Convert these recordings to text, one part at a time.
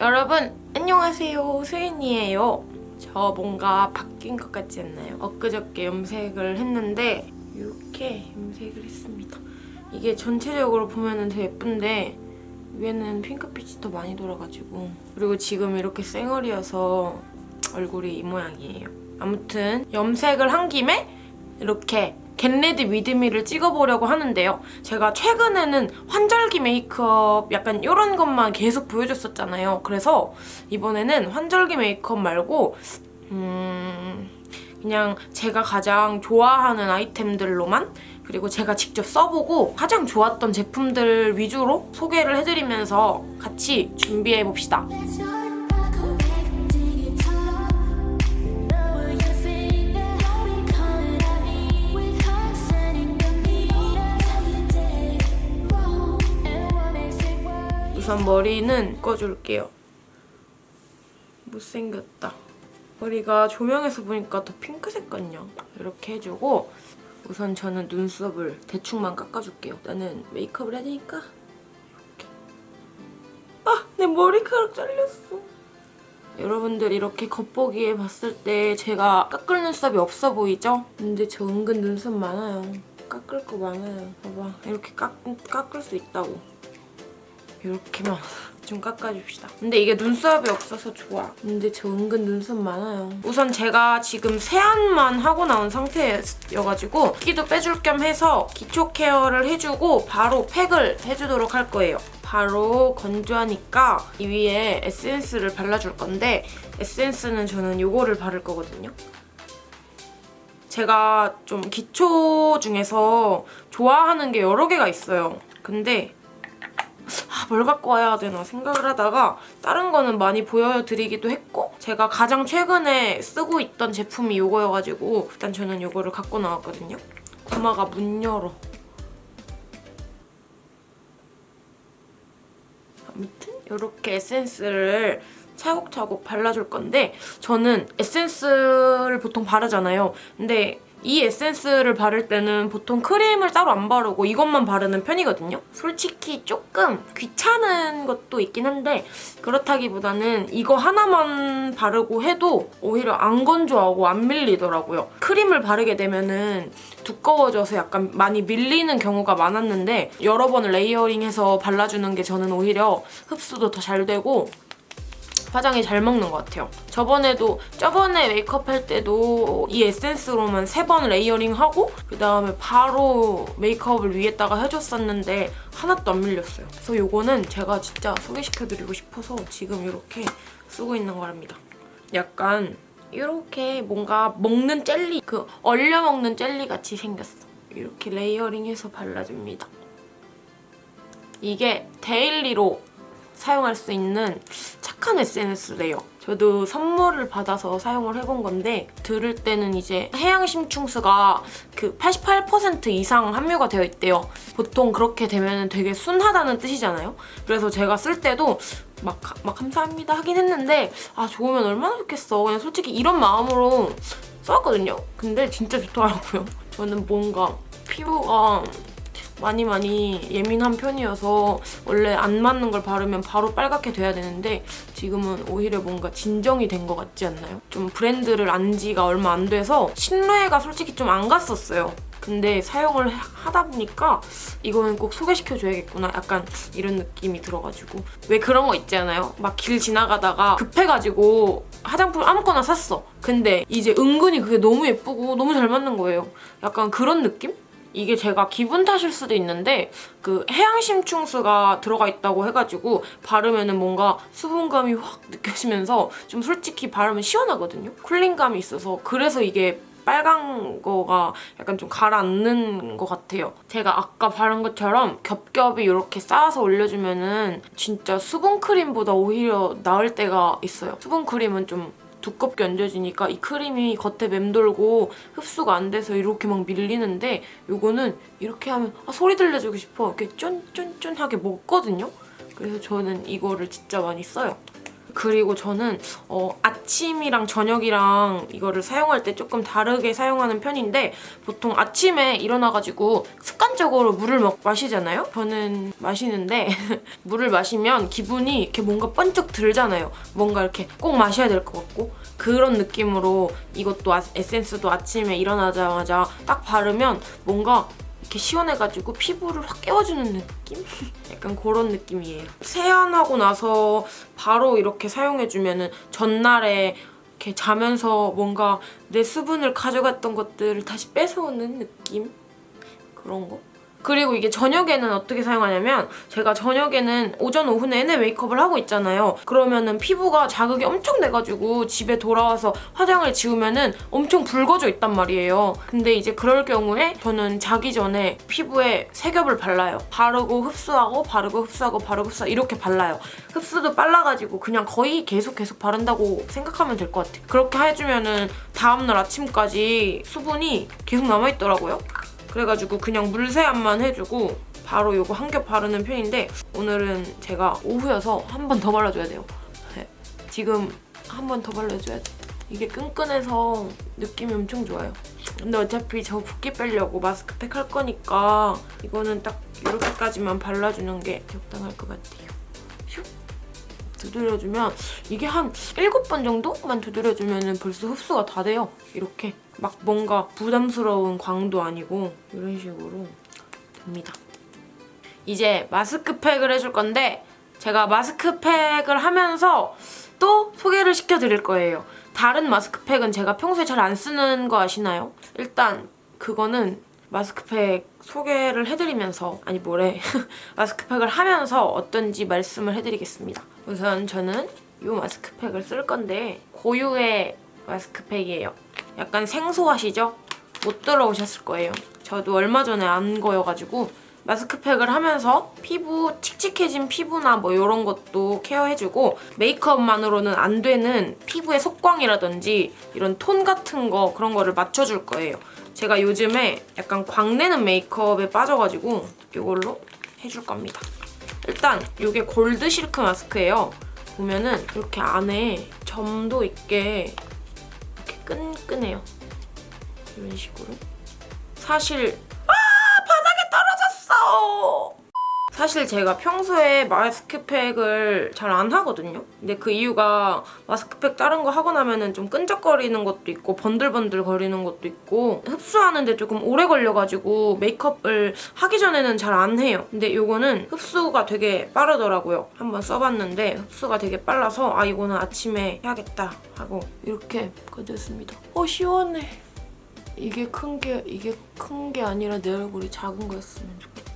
여러분 안녕하세요. 수인이에요. 저 뭔가 바뀐 것 같지 않나요? 엊그저께 염색을 했는데 이렇게 염색을 했습니다. 이게 전체적으로 보면 되게 예쁜데 위에는 핑크빛이 더 많이 돌아가지고. 그리고 지금 이렇게 쌩얼이어서 얼굴이 이 모양이에요. 아무튼 염색을 한 김에 이렇게 get ready with me를 찍어보려고 하는데요. 제가 최근에는 환절기 메이크업 약간 이런 것만 계속 보여줬었잖아요. 그래서 이번에는 환절기 메이크업 말고 음... 그냥 제가 가장 좋아하는 아이템들로만 그리고 제가 직접 써보고 가장 좋았던 제품들 위주로 소개를 해드리면서 같이 준비해봅시다. 우선 머리는 꺼줄게요. 못생겼다. 머리가 조명에서 보니까 더 핑크색 같냐? 이렇게 해주고 우선 저는 눈썹을 대충만 깎아줄게요. 나는 메이크업을 해야 되니까 이렇게. 아! 내 머리카락 잘렸어. 여러분들 이렇게 겉보기에 봤을 때 제가 깎을 눈썹이 없어 보이죠? 근데 저 은근 눈썹 많아요. 깎을 거 많아요. 봐봐. 이렇게 깎, 깎을 수 있다고. 이렇게만 좀 깎아줍시다. 근데 이게 눈썹이 없어서 좋아. 근데 저 은근 눈썹 많아요. 우선 제가 지금 세안만 하고 나온 상태여가지고 끼도 빼줄 겸 해서 기초 케어를 해주고 바로 팩을 해주도록 할 거예요. 바로 건조하니까 이 위에 에센스를 발라줄 건데 에센스는 저는 이거를 바를 거거든요. 제가 좀 기초 중에서 좋아하는 게 여러 개가 있어요. 근데 아, 뭘 갖고 와야 되나 생각을 하다가 다른 거는 많이 보여드리기도 했고 제가 가장 최근에 쓰고 있던 제품이 이거여가지고 일단 저는 이거를 갖고 나왔거든요. 구마가 문 열어. 아무튼 이렇게 에센스를 차곡차곡 발라줄 건데 저는 에센스를 보통 바르잖아요. 근데 이 에센스를 바를 때는 보통 크림을 따로 안 바르고 이것만 바르는 편이거든요. 솔직히 조금 귀찮은 것도 있긴 한데 그렇다기보다는 이거 하나만 바르고 해도 오히려 안 건조하고 안 밀리더라고요. 크림을 바르게 되면 은 두꺼워져서 약간 많이 밀리는 경우가 많았는데 여러 번 레이어링해서 발라주는 게 저는 오히려 흡수도 더 잘 되고 화장이 잘 먹는 것 같아요. 저번에도 저번에 메이크업 할 때도 이 에센스로만 세 번 layering하고 그다음에 바로 메이크업을 위에다가 해줬었는데 하나도 안 밀렸어요. 그래서 이거는 제가 진짜 소개시켜드리고 싶어서 지금 이렇게 쓰고 있는 거랍니다. 약간 이렇게 뭔가 먹는 젤리, 그 얼려 먹는 젤리 같이 생겼어. 이렇게 layering해서 발라줍니다. 이게 daily로 사용할 수 있는 착한 에센스래요. 저도 선물을 받아서 사용을 해본 건데 들을 때는 이제 해양심층수가 그 88% 이상 함유가 되어 있대요. 보통 그렇게 되면 되게 순하다는 뜻이잖아요. 그래서 제가 쓸 때도 막, 막 감사합니다 하긴 했는데 아 좋으면 얼마나 좋겠어. 그냥 솔직히 이런 마음으로 써왔거든요. 근데 진짜 좋더라고요. 저는 뭔가 피부가 많이 많이 예민한 편이어서 원래 안 맞는 걸 바르면 바로 빨갛게 돼야 되는데 지금은 오히려 뭔가 진정이 된 것 같지 않나요? 좀 브랜드를 안 지가 얼마 안 돼서 신뢰가 솔직히 좀 안 갔었어요. 근데 사용을 하다 보니까 이거는 꼭 소개시켜줘야겠구나 약간 이런 느낌이 들어가지고 왜 그런 거 있지 않아요? 막 길 지나가다가 급해가지고 화장품 아무거나 샀어 근데 이제 은근히 그게 너무 예쁘고 너무 잘 맞는 거예요 약간 그런 느낌? 이게 제가 기분 탓일 수도 있는데 그 해양심충수가 들어가 있다고 해가지고 바르면 은 뭔가 수분감이 확 느껴지면서 좀 솔직히 바르면 시원하거든요? 쿨링감이 있어서 그래서 이게 빨간 거가 약간 좀 가라앉는 것 같아요. 제가 아까 바른 것처럼 겹겹이 이렇게 쌓아서 올려주면 은 진짜 수분크림보다 오히려 나을 때가 있어요. 수분크림은 좀 두껍게 얹어지니까 이 크림이 겉에 맴돌고 흡수가 안 돼서 이렇게 막 밀리는데 이거는 이렇게 하면 아, 소리 들려주고 싶어 이렇게 쫀쫀쫀하게 먹거든요. 그래서 저는 이거를 진짜 많이 써요. 그리고 저는 어, 아침 아침이랑 저녁이랑 이거를 사용할 때 조금 다르게 사용하는 편인데 보통 아침에 일어나가지고 습관적으로 물을 먹, 마시잖아요? 저는 마시는데 물을 마시면 기분이 이렇게 뭔가 번쩍 들잖아요. 뭔가 이렇게 꼭 마셔야 될 것 같고 그런 느낌으로 이것도 아- 에센스도 아침에 일어나자마자 딱 바르면 뭔가 이렇게 시원해가지고 피부를 확 깨워주는 느낌? 약간 그런 느낌이에요. 세안하고 나서 바로 이렇게 사용해주면 전날에 이렇게 자면서 뭔가 내 수분을 가져갔던 것들을 다시 뺏어오는 느낌? 그런 거? 그리고 이게 저녁에는 어떻게 사용하냐면 제가 저녁에는 오전 오후 내내 메이크업을 하고 있잖아요. 그러면은 피부가 자극이 엄청 돼가지고 집에 돌아와서 화장을 지우면은 엄청 붉어져 있단 말이에요. 근데 이제 그럴 경우에 저는 자기 전에 피부에 세 겹을 발라요. 바르고 흡수하고 바르고 흡수하고 바르고 흡수하고 이렇게 발라요. 흡수도 빨라가지고 그냥 거의 계속 계속 바른다고 생각하면 될 것 같아요. 그렇게 해주면은 다음날 아침까지 수분이 계속 남아있더라고요. 그래가지고 그냥 물세안만 해주고 바로 이거 한 겹 바르는 편인데 오늘은 제가 오후여서 한 번 더 발라줘야 돼요. 네. 지금 한 번 더 발라줘야 돼. 이게 끈끈해서 느낌이 엄청 좋아요. 근데 어차피 저 붓기 빼려고 마스크팩 할 거니까 이거는 딱 이렇게까지만 발라주는 게 적당할 것 같아요. 슉! 두드려주면 이게 한 7번 정도만 두드려주면 벌써 흡수가 다 돼요. 이렇게 막 뭔가 부담스러운 광도 아니고 이런 식으로 됩니다. 이제 마스크팩을 해줄 건데 제가 마스크팩을 하면서 또 소개를 시켜드릴 거예요. 다른 마스크팩은 제가 평소에 잘 안 쓰는 거 아시나요? 일단 그거는 마스크팩 소개를 해드리면서 아니 뭐래 마스크팩을 하면서 어떤지 말씀을 해드리겠습니다. 우선 저는 이 마스크팩을 쓸 건데 고유의 마스크팩이에요. 약간 생소하시죠? 못 들어오셨을 거예요. 저도 얼마 전에 안 거여가지고 마스크팩을 하면서 피부 칙칙해진 피부나 뭐 이런 것도 케어해주고 메이크업만으로는 안 되는 피부의 속광이라든지 이런 톤 같은 거 그런 거를 맞춰줄 거예요. 제가 요즘에 약간 광내는 메이크업에 빠져가지고 이걸로 해줄 겁니다. 일단 이게 골드 실크 마스크예요. 보면은 이렇게 안에 점도 있게 이렇게 끈끈해요. 이런 식으로. 사실 아 바닥에 떨어졌어. 사실 제가 평소에 마스크팩을 잘 안 하거든요. 근데 그 이유가 마스크팩 다른 거 하고 나면은 좀 끈적거리는 것도 있고 번들번들 거리는 것도 있고 흡수하는데 조금 오래 걸려가지고 메이크업을 하기 전에는 잘 안 해요. 근데 이거는 흡수가 되게 빠르더라고요. 한번 써봤는데 흡수가 되게 빨라서 아 이거는 아침에 해야겠다 하고 이렇게 꺼냈습니다. 어 시원해. 이게 큰 게 이게 큰 게 아니라 내 얼굴이 작은 거였으면 좋겠다.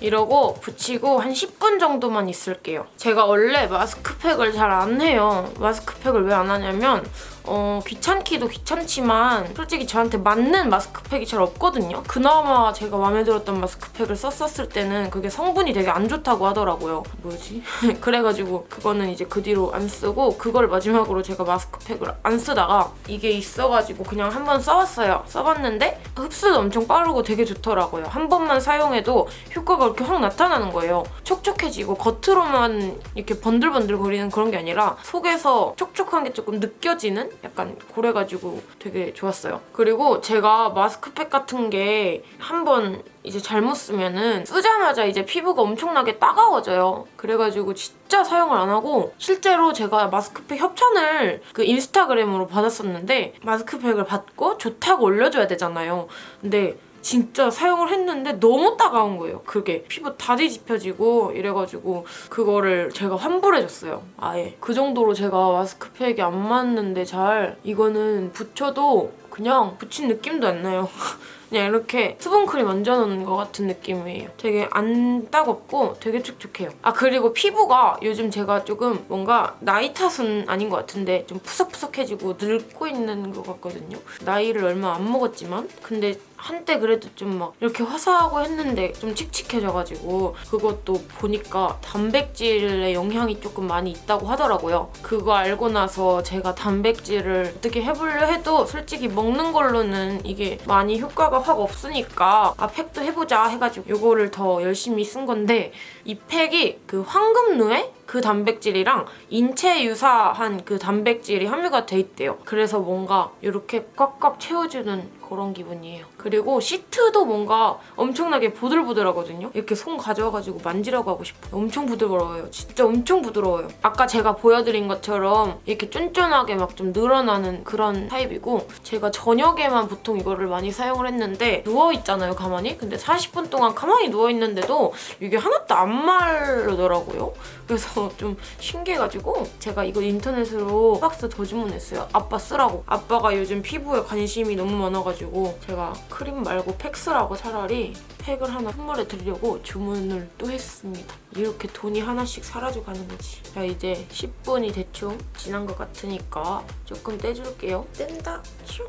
이러고 붙이고 한 10분 정도만 있을게요. 제가 원래 마스크팩을 잘 안 해요. 마스크팩을 왜 안 하냐면 어, 귀찮기도 귀찮지만 솔직히 저한테 맞는 마스크팩이 잘 없거든요. 그나마 제가 마음에 들었던 마스크팩을 썼었을 때는 그게 성분이 되게 안 좋다고 하더라고요. 뭐지? 그래가지고 그거는 이제 그 뒤로 안 쓰고 그걸 마지막으로 제가 마스크팩을 안 쓰다가 이게 있어가지고 그냥 한번 써봤어요. 써봤는데 흡수도 엄청 빠르고 되게 좋더라고요. 한 번만 사용해도 효과가 이렇게 확 나타나는 거예요. 촉촉해지고 겉으로만 이렇게 번들번들 거리는 그런 게 아니라 속에서 촉촉한 게 조금 느껴지는 약간 그래가지고 되게 좋았어요. 그리고 제가 마스크팩 같은 게 한 번 이제 잘못 쓰면은 쓰자마자 이제 피부가 엄청나게 따가워져요. 그래가지고 진짜 사용을 안 하고 실제로 제가 마스크팩 협찬을 그 인스타그램으로 받았었는데 마스크팩을 받고 좋다고 올려줘야 되잖아요. 근데 진짜 사용을 했는데 너무 따가운 거예요. 그게 피부 다 뒤집혀지고 이래가지고 그거를 제가 환불해줬어요. 아예. 그 정도로 제가 마스크팩이 안 맞는데 잘 이거는 붙여도 그냥 붙인 느낌도 안 나요. 그냥 이렇게 수분크림 얹어놓은 것 같은 느낌이에요. 되게 안 따갑고 되게 촉촉해요. 아 그리고 피부가 요즘 제가 조금 뭔가 나이 탓은 아닌 것 같은데 좀 푸석푸석해지고 늙고 있는 것 같거든요. 나이를 얼마 안 먹었지만 근데 한때 그래도 좀 막 이렇게 화사하고 했는데 좀 칙칙해져가지고 그것도 보니까 단백질의 영향이 조금 많이 있다고 하더라고요. 그거 알고 나서 제가 단백질을 어떻게 해보려 해도 솔직히 먹는 걸로는 이게 많이 효과가 확 없으니까 아 팩도 해보자 해가지고 이거를 더 열심히 쓴 건데 이 팩이 그 황금루에 그그 단백질이랑 인체 유사한 그 단백질이 함유가 돼 있대요. 그래서 뭔가 이렇게 꽉꽉 채워주는 그런 기분이에요. 그리고 시트도 뭔가 엄청나게 보들보들하거든요. 이렇게 손 가져와가지고 만지라고 하고 싶어요. 엄청 부드러워요. 진짜 엄청 부드러워요. 아까 제가 보여드린 것처럼 이렇게 쫀쫀하게 막 좀 늘어나는 그런 타입이고 제가 저녁에만 보통 이거를 많이 사용을 했는데 누워있잖아요, 가만히. 근데 40분 동안 가만히 누워있는데도 이게 하나도 안 마르더라고요. 그래서 좀 신기해가지고 제가 이거 인터넷으로 박스 더 주문했어요. 아빠 쓰라고. 아빠가 요즘 피부에 관심이 너무 많아가지고 제가 크림 말고 팩 쓰라고 차라리 팩을 하나 선물해 드리려고 주문을 또 했습니다. 이렇게 돈이 하나씩 사라져 가는 거지. 자 이제 10분이 대충 지난 것 같으니까 조금 떼줄게요. 뗀다. 슝.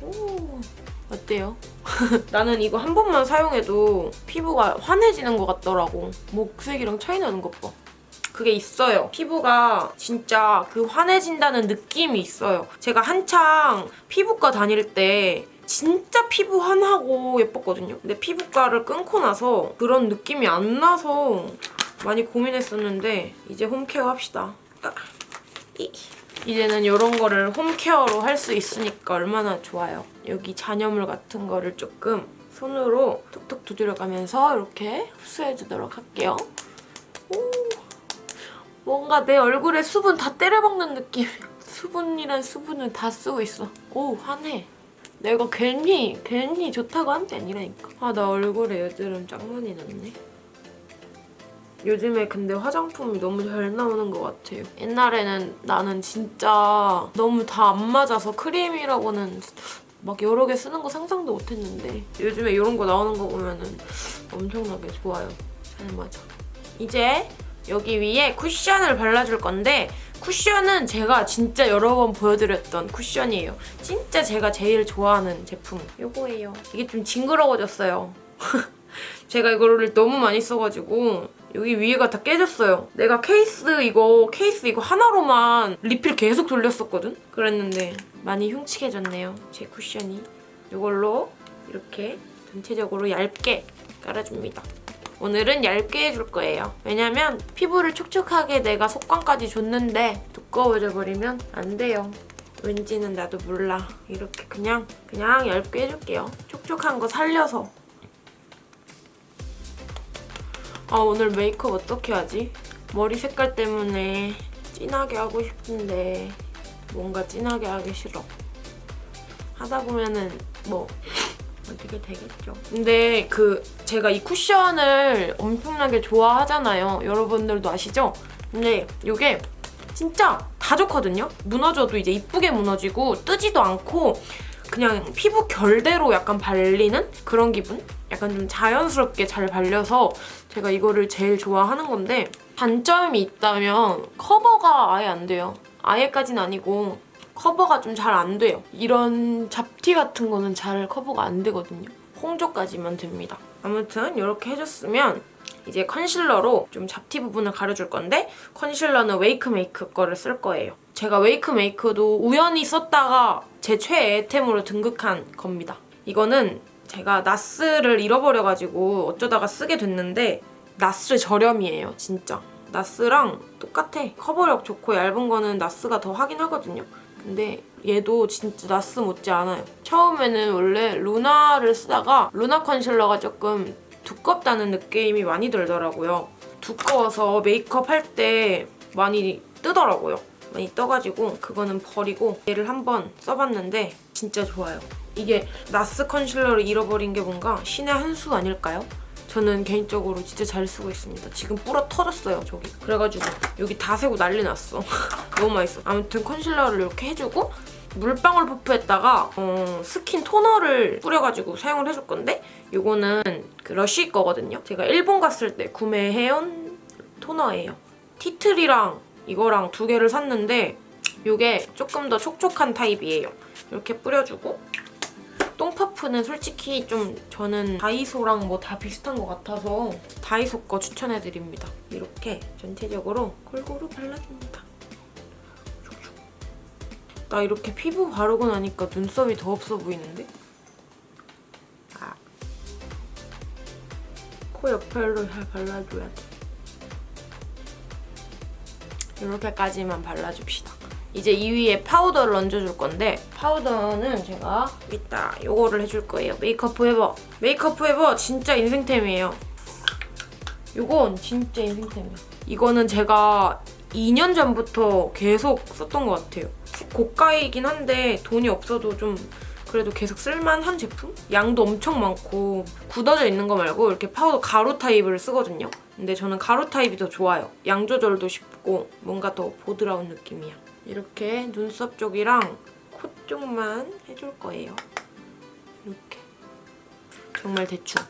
오. 어때요? 나는 이거 한 번만 사용해도 피부가 환해지는 것 같더라고. 목색이랑 차이 나는 것 봐. 그게 있어요. 피부가 진짜 그 환해진다는 느낌이 있어요. 제가 한창 피부과 다닐 때 진짜 피부 환하고 예뻤거든요. 근데 피부과를 끊고 나서 그런 느낌이 안 나서 많이 고민했었는데 이제 홈케어 합시다. 아, 이. 이제는 이런 거를 홈케어로 할 수 있으니까 얼마나 좋아요. 여기 잔여물 같은 거를 조금 손으로 톡톡 두드려가면서 이렇게 흡수해주도록 할게요. 오, 뭔가 내 얼굴에 수분 다 때려박는 느낌. 수분이란 수분을 다 쓰고 있어. 오, 환해. 내가 괜히, 괜히 좋다고 한 게 아니라니까. 아, 나 얼굴에 여드름 짱 많이 났네. 요즘에 근데 화장품이 너무 잘 나오는 것 같아요. 옛날에는 나는 진짜 너무 다 안 맞아서 크림이라고는 막 여러 개 쓰는 거 상상도 못했는데 요즘에 이런 거 나오는 거 보면 은 엄청나게 좋아요. 잘 맞아. 이제 여기 위에 쿠션을 발라줄 건데 쿠션은 제가 진짜 여러 번 보여드렸던 쿠션이에요. 진짜 제가 제일 좋아하는 제품 이거예요. 이게 좀 징그러워졌어요. 제가 이거를 너무 많이 써가지고 여기 위에가 다 깨졌어요. 내가 케이스 이거 케이스 이거 하나로만 리필 계속 돌렸었거든? 그랬는데 많이 흉측해졌네요. 제 쿠션이. 이걸로 이렇게 전체적으로 얇게 깔아줍니다. 오늘은 얇게 해줄 거예요. 왜냐면 피부를 촉촉하게 내가 속광까지 줬는데 두꺼워져 버리면 안 돼요. 왠지는 나도 몰라. 이렇게 그냥 그냥 얇게 해줄게요. 촉촉한 거 살려서. 아 오늘 메이크업 어떻게 하지? 머리 색깔 때문에 진하게 하고 싶은데 뭔가 진하게 하기 싫어. 하다 보면은 뭐 어떻게 되겠죠. 근데 그 제가 이 쿠션을 엄청나게 좋아하잖아요. 여러분들도 아시죠? 근데 이게 진짜 다 좋거든요? 무너져도 이제 이쁘게 무너지고 뜨지도 않고 그냥 피부 결대로 약간 발리는 그런 기분? 약간 좀 자연스럽게 잘 발려서 제가 이거를 제일 좋아하는 건데 단점이 있다면 커버가 아예 안 돼요. 아예까진 아니고 커버가 좀 잘 안 돼요. 이런 잡티 같은 거는 잘 커버가 안 되거든요. 홍조까지만 됩니다. 아무튼 이렇게 해줬으면 이제 concealer로 좀 잡티 부분을 가려줄 건데 concealer는 웨이크 메이크 거를 쓸 거예요. 제가 웨이크 메이크도 우연히 썼다가 제 최애템으로 등극한 겁니다. 이거는 제가 나스를 잃어버려가지고 어쩌다가 쓰게 됐는데 나스 저렴이에요, 진짜. 나스랑 똑같아. 커버력 좋고 얇은 거는 나스가 더 하긴 하거든요. 근데 얘도 진짜 나스 못지 않아요. 처음에는 원래 루나를 쓰다가 루나 컨실러가 조금 두껍다는 느낌이 많이 들더라고요. 두꺼워서 메이크업 할 때 많이 뜨더라고요. 많이 떠가지고 그거는 버리고 얘를 한번 써봤는데 진짜 좋아요. 이게 나스 concealer를 잃어버린 게 뭔가 신의 한 수 아닐까요? 저는 개인적으로 진짜 잘 쓰고 있습니다. 지금 뿌러 터졌어요, 저기. 그래가지고 여기 다 새고 난리 났어. 너무 맛있어. 아무튼 concealer를 이렇게 해주고 물방울 퍼프에다가 어, 스킨 토너를 뿌려가지고 사용을 해줄 건데 이거는 그 러쉬 거거든요. 제가 일본 갔을 때 구매해온 토너예요. 티트리랑 이거랑 두 개를 샀는데 이게 조금 더 촉촉한 타입이에요. 이렇게 뿌려주고 똥파프는 솔직히 좀 저는 다이소랑 뭐 다 비슷한 것 같아서 다이소 거 추천해드립니다. 이렇게 전체적으로 골고루 발라줍니다. 나 이렇게 피부 바르고 나니까 눈썹이 더 없어 보이는데? 아. 코 옆에로 잘 발라줘야 돼. 이렇게까지만 발라줍시다. 이제 이 위에 파우더를 얹어줄 건데 파우더는 제가 이따 요거를 해줄 거예요. 메이크업 포에버. 메이크업 포에버 진짜 인생템이에요. 요건 진짜 인생템이야. 이거는 제가 2년 전부터 계속 썼던 것 같아요. 고가이긴 한데 돈이 없어도 좀 그래도 계속 쓸만한 제품? 양도 엄청 많고 굳어져 있는 거 말고 이렇게 파우더 가루 타입을 쓰거든요. 근데 저는 가루 타입이 더 좋아요. 양 조절도 쉽고 뭔가 더 보드라운 느낌이야. 이렇게 눈썹 쪽이랑 코 쪽만 해줄 거예요. 이렇게. 정말 대충.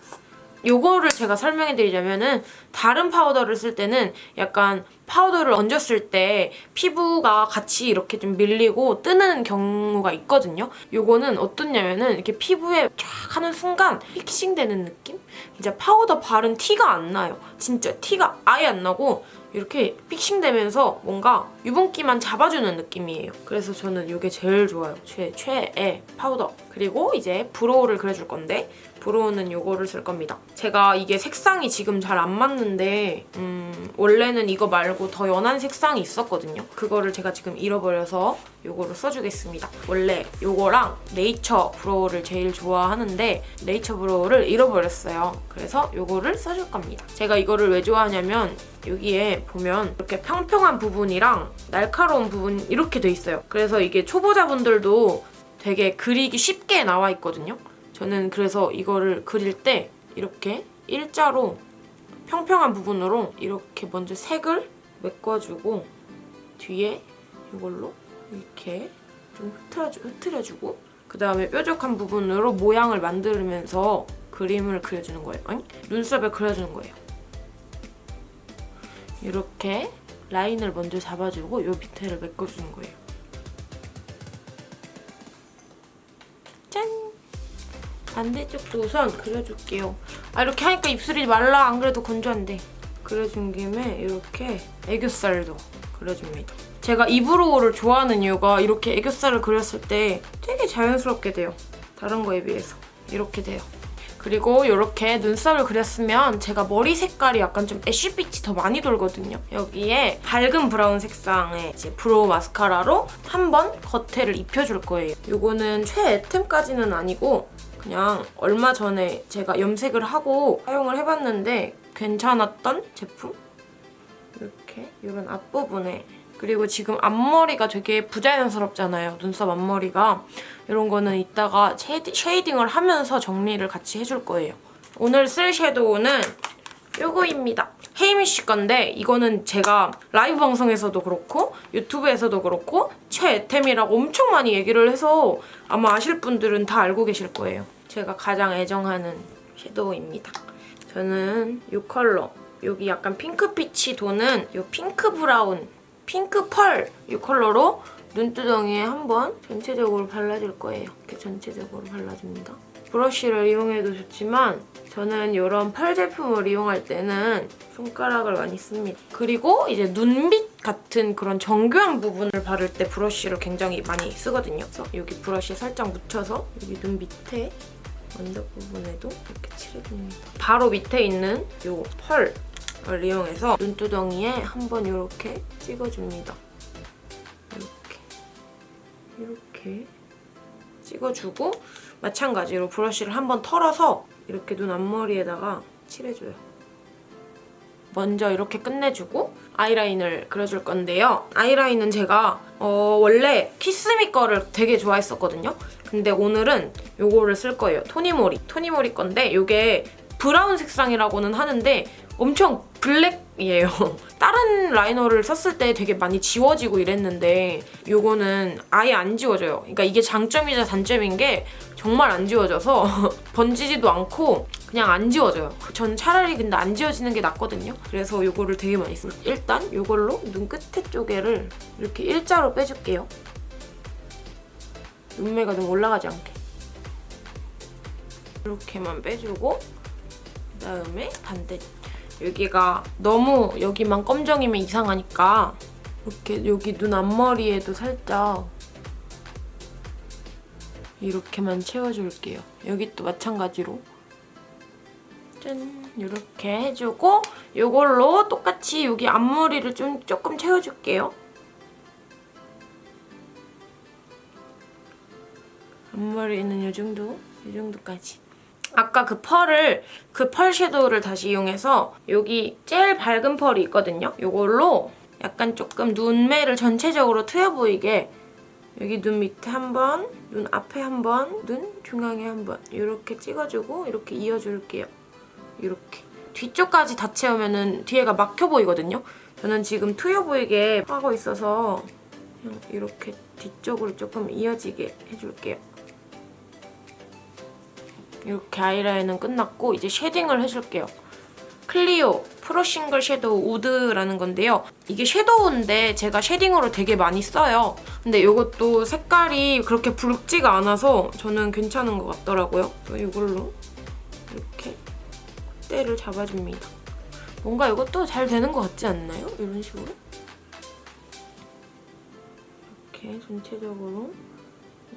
요거를 제가 설명해드리자면 은 다른 파우더를 쓸 때는 약간 파우더를 얹었을 때 피부가 같이 이렇게 좀 밀리고 뜨는 경우가 있거든요. 요거는 어떻냐면 은 이렇게 피부에 쫙 하는 순간 fixing되는 느낌? 진짜 파우더 바른 티가 안 나요. 진짜 티가 아예 안 나고 이렇게 fixing되면서 뭔가 유분기만 잡아주는 느낌이에요. 그래서 저는 이게 제일 좋아요. 최, 최애 파우더. 그리고 이제 brow를 그려줄 건데 brow는 이거를 쓸 겁니다. 제가 이게 색상이 지금 잘 안 맞는데 음, 원래는 이거 말고 더 연한 색상이 있었거든요. 그거를 제가 지금 잃어버려서 이거를 써주겠습니다. 원래 이거랑 nature brow를 제일 좋아하는데 nature brow를 잃어버렸어요. 그래서 이거를 써줄 겁니다. 제가 이거를 왜 좋아하냐면 여기에 보면 이렇게 평평한 부분이랑 날카로운 부분 이렇게 돼 있어요. 그래서 이게 초보자분들도 되게 그리기 쉽게 나와 있거든요. 저는 그래서 이거를 그릴 때 이렇게 일자로 평평한 부분으로 이렇게 먼저 색을 메꿔주고 뒤에 이걸로 이렇게 좀 흐트러주, 흐트려주고 그 다음에 뾰족한 부분으로 모양을 만들면서 그림을 그려주는 거예요. 아니 눈썹에 그려주는 거예요. 이렇게 라인을 먼저 잡아주고 이 밑에를 메꿔주는 거예요. 반대쪽도 우선 그려줄게요. 아 이렇게 하니까 입술이 말라. 안 그래도 건조한데. 그려준 김에 이렇게 애교살도 그려줍니다. 제가 이브로우를 좋아하는 이유가 이렇게 애교살을 그렸을 때 되게 자연스럽게 돼요. 다른 거에 비해서. 이렇게 돼요. 그리고 이렇게 눈썹을 그렸으면 제가 머리 색깔이 약간 좀 ash빛이 더 많이 돌거든요. 여기에 밝은 브라운 색상의 이제 brow 마스카라로 한 번 겉에를 입혀줄 거예요. 이거는 최애템까지는 아니고 그냥 얼마 전에 제가 염색을 하고 사용을 해봤는데 괜찮았던 제품? 이렇게 이런 앞부분에 그리고 지금 앞머리가 되게 부자연스럽잖아요. 눈썹 앞머리가. 이런 거는 이따가 shading을 하면서 정리를 같이 해줄 거예요. 오늘 쓸 shadow는 이거입니다. 헤이미쉬 건데 이거는 제가 라이브 방송에서도 그렇고 유튜브에서도 그렇고 최애템이라고 엄청 많이 얘기를 해서 아마 아실 분들은 다 알고 계실 거예요. 제가 가장 애정하는 shadow입니다. 저는 이 컬러 여기 약간 핑크빛이 도는 이 핑크 브라운 핑크 펄 이 컬러로 눈두덩이에 한번 전체적으로 발라줄 거예요. 이렇게 전체적으로 발라줍니다. 브러쉬를 이용해도 좋지만 저는 이런 펄 제품을 이용할 때는 손가락을 많이 씁니다. 그리고 이제 눈밑 같은 그런 정교한 부분을 바를 때 브러쉬를 굉장히 많이 쓰거든요. 그래서 여기 브러쉬 살짝 묻혀서 여기 눈 밑에 언덕 부분에도 이렇게 칠해줍니다. 바로 밑에 있는 이 펄을 이용해서 눈두덩이에 한번 이렇게 찍어줍니다. 이렇게 이렇게 찍어주고 마찬가지로 브러쉬를 한번 털어서 이렇게 눈 앞머리에다가 칠해줘요. 먼저 이렇게 끝내주고 아이라인을 그려줄 건데요. 아이라인은 제가 어, 원래 키스미 거를 되게 좋아했었거든요. 근데 오늘은 이거를 쓸 거예요. 토니모리. 토니모리 건데 이게 브라운 색상이라고는 하는데 엄청 블랙이에요. 다른 라이너를 썼을 때 되게 많이 지워지고 이랬는데 이거는 아예 안 지워져요. 그러니까 이게 장점이자 단점인 게 정말 안 지워져서 번지지도 않고 그냥 안 지워져요. 전 차라리 근데 안 지워지는 게 낫거든요. 그래서 이거를 되게 많이 씁니다. 일단 이걸로 눈 끝에 쪽에를 이렇게 일자로 빼줄게요. 눈매가 좀 올라가지 않게. 이렇게만 빼주고 그다음에 반대 여기가 너무 여기만 검정이면 이상하니까 이렇게 여기 눈 앞머리에도 살짝 이렇게만 채워줄게요. 여기 또 마찬가지로 짠 이렇게 해주고 이걸로 똑같이 여기 앞머리를 좀 조금 채워줄게요. 앞머리는 이 정도? 이 정도까지. 아까 그 펄을 그 펄 섀도우를 다시 이용해서 여기 제일 밝은 펄이 있거든요. 이걸로 약간 조금 눈매를 전체적으로 트여 보이게 여기 눈 밑에 한 번, 눈 앞에 한 번, 눈 중앙에 한 번 이렇게 찍어주고 이렇게 이어줄게요. 이렇게. 뒤쪽까지 다 채우면 뒤에가 막혀 보이거든요. 저는 지금 트여 보이게 하고 있어서 이렇게 뒤쪽으로 조금 이어지게 해줄게요. 이렇게 아이라인은 끝났고 이제 shading을 해줄게요. 클리오 pro single shadow 우드라는 건데요. 이게 shadow인데 제가 shading으로 되게 많이 써요. 근데 이것도 색깔이 그렇게 붉지가 않아서 저는 괜찮은 것 같더라고요. 이걸로 이렇게 콧대를 잡아줍니다. 뭔가 이것도 잘 되는 것 같지 않나요? 이런 식으로. 이렇게 전체적으로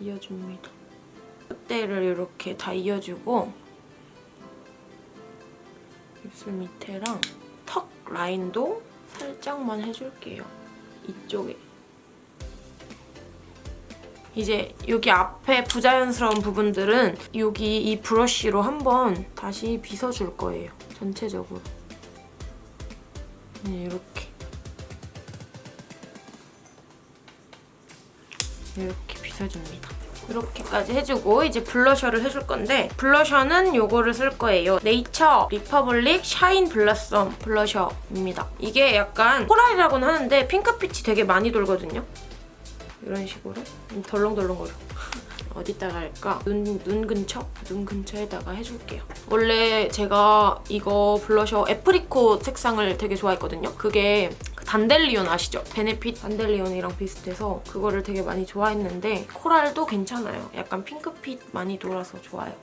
이어줍니다. 콧대를 이렇게 다 이어주고 입술 밑에랑 턱 라인도 살짝만 해줄게요. 이쪽에. 이제 여기 앞에 부자연스러운 부분들은 여기 이 브러쉬로 한번 다시 빗어줄 거예요. 전체적으로. 네, 이렇게. 이렇게 빗어줍니다. 이렇게까지 해주고 이제 blusher를 해줄 건데 blusher는 요거를 쓸 거예요. 네이처 리퍼블릭 shine blossom blusher입니다. 이게 약간 coral이라고는 하는데 핑크빛이 되게 많이 돌거든요. 이런 식으로 음, 덜렁덜렁거려. 어디다가 할까? 눈, 눈 근처? 눈 근처에다가 해줄게요. 원래 제가 이거 블러셔 apricot 색상을 되게 좋아했거든요. 그게 단델리온 아시죠? 베네핏 단델리온이랑 비슷해서 그거를 되게 많이 좋아했는데 코랄도 괜찮아요. 약간 핑크빛 많이 돌아서 좋아요.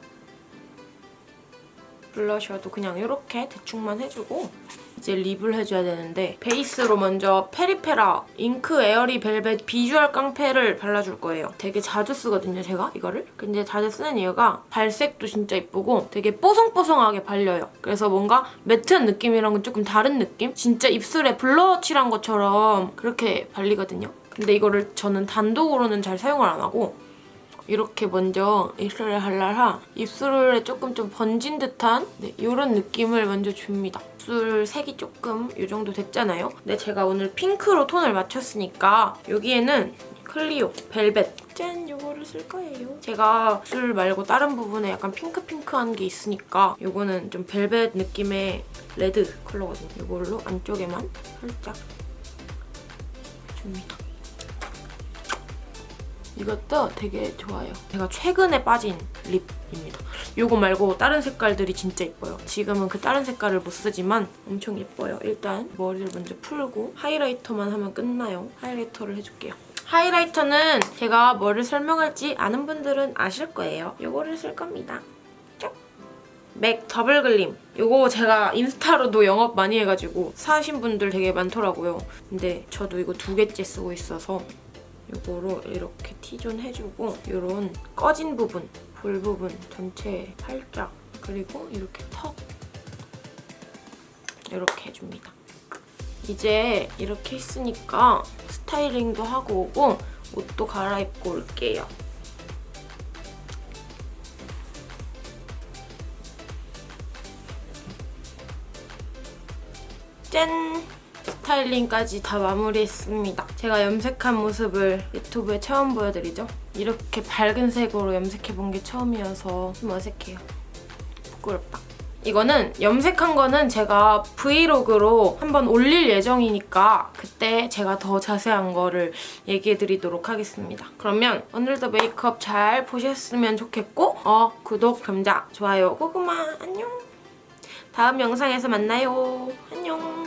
블러셔도 그냥 이렇게 대충만 해주고 이제 립을 해줘야 되는데 베이스로 먼저 페리페라 잉크 에어리 벨벳 비주얼 깡패를 발라줄 거예요. 되게 자주 쓰거든요, 제가 이거를. 근데 자주 쓰는 이유가 발색도 진짜 이쁘고 되게 뽀송뽀송하게 발려요. 그래서 뭔가 매트한 느낌이랑은 조금 다른 느낌? 진짜 입술에 blur 칠한 것처럼 그렇게 발리거든요. 근데 이거를 저는 단독으로는 잘 사용을 안 하고 이렇게 먼저 입술에 할라라 입술에 조금 좀 번진 듯한 네, 이런 느낌을 먼저 줍니다. 입술 색이 조금 이 정도 됐잖아요. 근데 제가 오늘 핑크로 톤을 맞췄으니까 여기에는 클리오 벨벳 짠! 이거를 쓸 거예요. 제가 입술 말고 다른 부분에 약간 핑크핑크한 게 있으니까 이거는 좀 벨벳 느낌의 레드 컬러거든요. 이걸로 안쪽에만 살짝 줍니다. 이것도 되게 좋아요. 제가 최근에 빠진 립입니다. 이거 말고 다른 색깔들이 진짜 예뻐요. 지금은 그 다른 색깔을 못 쓰지만 엄청 예뻐요. 일단 머리를 먼저 풀고 하이라이터만 하면 끝나요. 하이라이터를 해줄게요. 하이라이터는 제가 뭐를 설명할지 아는 분들은 아실 거예요. 이거를 쓸 겁니다. 쪽. 맥 더블 글림. 이거 제가 인스타로도 영업 많이 해가지고 사신 분들 되게 많더라고요. 근데 저도 이거 두 개째 쓰고 있어서 이거로 이렇게 T존 해주고 이런 꺼진 부분, 볼 부분 전체 살짝 그리고 이렇게 턱 이렇게 해줍니다. 이제 이렇게 했으니까 스타일링도 하고 오고 옷도 갈아입고 올게요. 짠! 스타일링까지 다 마무리했습니다. 제가 염색한 모습을 유튜브에 처음 보여드리죠? 이렇게 밝은 색으로 염색해본 게 처음이어서 좀 어색해요. 부끄럽다. 이거는 염색한 거는 제가 브이로그로 한번 올릴 예정이니까 그때 제가 더 자세한 거를 얘기해드리도록 하겠습니다. 그러면 오늘도 메이크업 잘 보셨으면 좋겠고 어 구독, 감자, 좋아요, 고구마 안녕! 다음 영상에서 만나요. 안녕!